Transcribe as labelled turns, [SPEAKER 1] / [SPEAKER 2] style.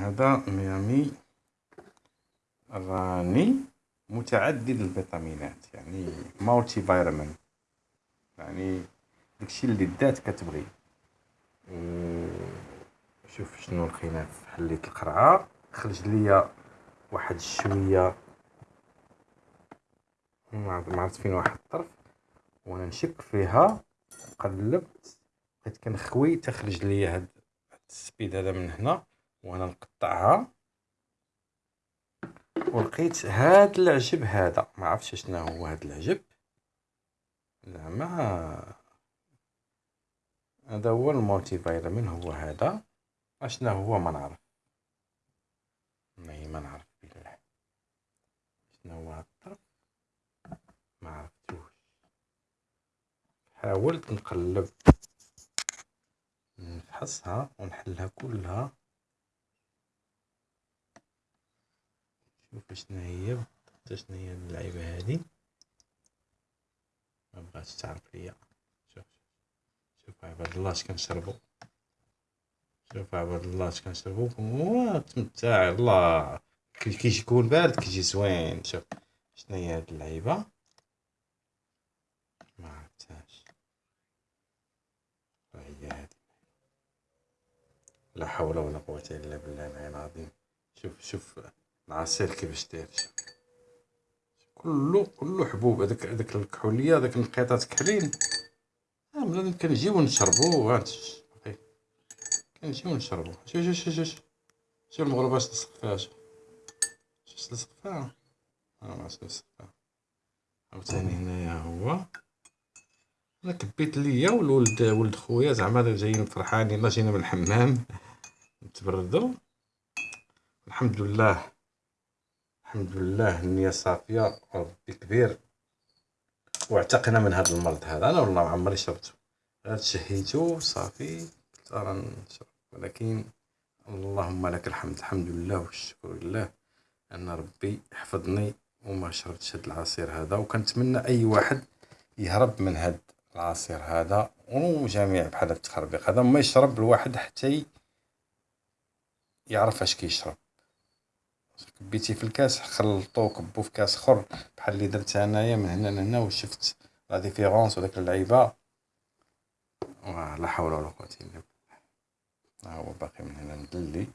[SPEAKER 1] هذا ميامي راني متعدد الفيتامينات يعني مالتي فيتامين يعني داكشي اللي دات كتبغي. شوف شنو لقينا حليت القرعة. خرج ليا واحد الشوية ما عرفت فين واحد الطرف. وأنا نشك فيها قلبت بقيت كنخوي تخرج ليا هاد السبيد هذا من هنا. وأنا نقطعها. ولقيت هاد العجب هذا. ما عرفتش شنو هو هاد العجب. زعما هذا هو المولتي فيتامين هو هذا؟ اشنا هو؟ ما نعرف. والله ما نعرف بالله. شنو هو هاد الطرف؟ ما عرفتوش. حاولت نقلب نفحصها ونحلها كلها شوف شنو هي بالضبط شنو هي اللعيبة هادي. ما بغاتش تعرف ليا. شوف شوف عباد الله اش كنشربو. شوف عباد الله اش كنشربو. تمتع الله. كي يكون بارد كيجي زوين. شوف شنو هي هاد اللعيبة. ما عرفتهاش. هي هادي. لا حول ولا قوة إلا بالله العلي العظيم. شوف شوف. العصير كيفاش داير كلو كلو حبوب. هذاك هذاك الكحولية هذاك النقيطات كحلين آه بنادم كنجيو نشربو هانت كنجيو نشربو شوف شوف شوف شوف شوف المغربه اش لصق فيها شوف شوف لصق فيها آه ما لصق فيها عاوتاني هنايا هو. أنا كبيت ليا والولد ولد خويا. زعما جايين فرحانين جينا من الحمام. نتبردو الحمد لله. الحمد لله النية صافية ربي كبير. واعتقنا من هذا المرض هذا. أنا والله ما عمري شربته. غير تشهيتو صافي نشرب. ولكن اللهم لك الحمد الحمد لله والشكر لله أن ربي حفظني وما شربتش هاد العصير هذا. وكنتمنى أي واحد يهرب من هاد العصير هذا. وجميع بحال التخربيق هذا ما يشرب الواحد حتى يعرف اش كيشرب. كبيتي في الكاس خلطو كبو في كاس اخر بحال اللي درت انايا من هنا لهنا وشفت لا ديفيرونس وداك اللعيبة. لا حول ولا قوة إلا بالله. ها هو باقي من هنا مدلي